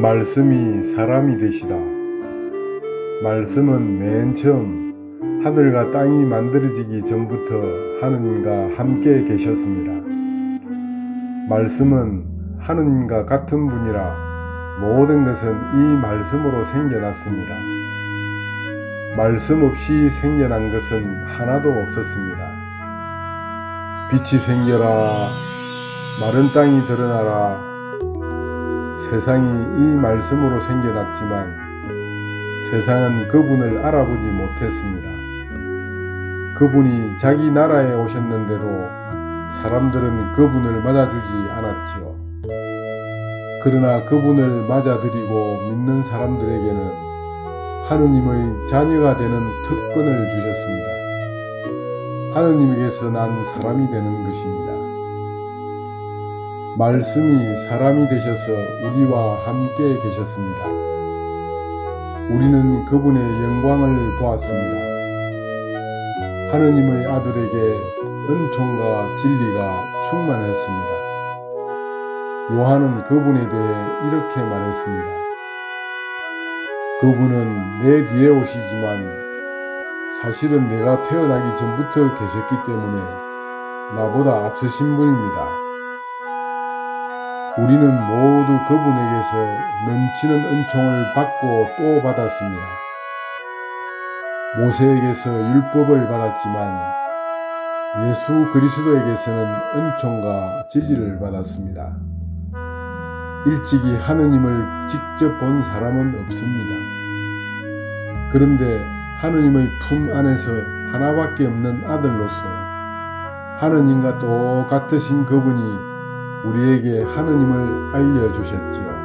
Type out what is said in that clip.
말씀이 사람이 되시다. 말씀은 맨 처음 하늘과 땅이 만들어지기 전부터 하느님과 함께 계셨습니다. 말씀은 하느님과 같은 분이라 모든 것은 이 말씀으로 생겨났습니다. 말씀 없이 생겨난 것은 하나도 없었습니다. 빛이 생겨라, 마른 땅이 드러나라, 세상이 이 말씀으로 생겨났지만 세상은 그분을 알아보지 못했습니다. 그분이 자기 나라에 오셨는데도 사람들은 그분을 맞아주지 않았지요. 그러나 그분을 맞아들이고 믿는 사람들에게는 하느님의 자녀가 되는 특권을 주셨습니다. 하느님에게서 난 사람이 되는 것입니다. 말씀이 사람이 되셔서 우리와 함께 계셨습니다. 우리는 그분의 영광을 보았습니다. 하느님의 아들에게 은총과 진리가 충만했습니다. 요한은 그분에 대해 이렇게 말했습니다. 그분은 내 뒤에 오시지만 사실은 내가 태어나기 전부터 계셨기 때문에 나보다 앞서신 분입니다. 우리는 모두 그분에게서 넘치는 은총을 받고 또 받았습니다. 모세에게서 율법을 받았지만 예수 그리스도에게서는 은총과 진리를 받았습니다. 일찍이 하느님을 직접 본 사람은 없습니다. 그런데 하느님의 품 안에서 하나밖에 없는 아들로서 하느님과 똑같으신 그분이 우리에게 하느님을 알려주셨지요.